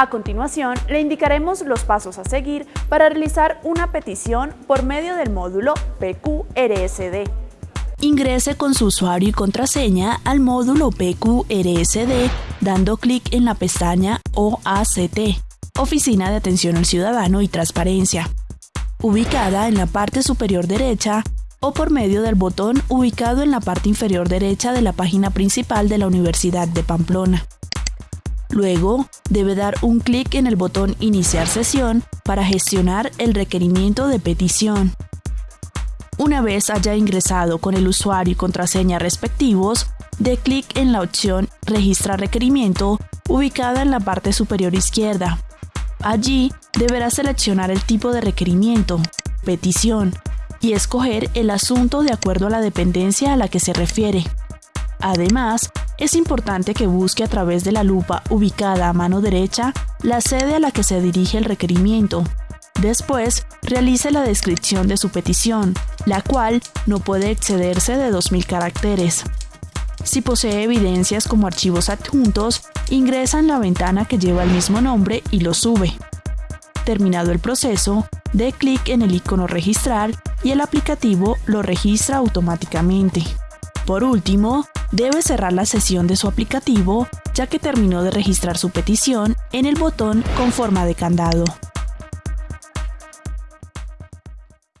A continuación, le indicaremos los pasos a seguir para realizar una petición por medio del módulo PQRSD. Ingrese con su usuario y contraseña al módulo PQRSD dando clic en la pestaña OACT, Oficina de Atención al Ciudadano y Transparencia, ubicada en la parte superior derecha o por medio del botón ubicado en la parte inferior derecha de la página principal de la Universidad de Pamplona. Luego, debe dar un clic en el botón Iniciar sesión para gestionar el requerimiento de petición. Una vez haya ingresado con el usuario y contraseña respectivos, dé clic en la opción Registrar requerimiento ubicada en la parte superior izquierda. Allí deberá seleccionar el tipo de requerimiento, petición, y escoger el asunto de acuerdo a la dependencia a la que se refiere. Además, es importante que busque a través de la lupa ubicada a mano derecha la sede a la que se dirige el requerimiento. Después, realice la descripción de su petición, la cual no puede excederse de 2.000 caracteres. Si posee evidencias como archivos adjuntos, ingresa en la ventana que lleva el mismo nombre y lo sube. Terminado el proceso, dé clic en el icono Registrar y el aplicativo lo registra automáticamente. Por último, debe cerrar la sesión de su aplicativo ya que terminó de registrar su petición en el botón con forma de candado.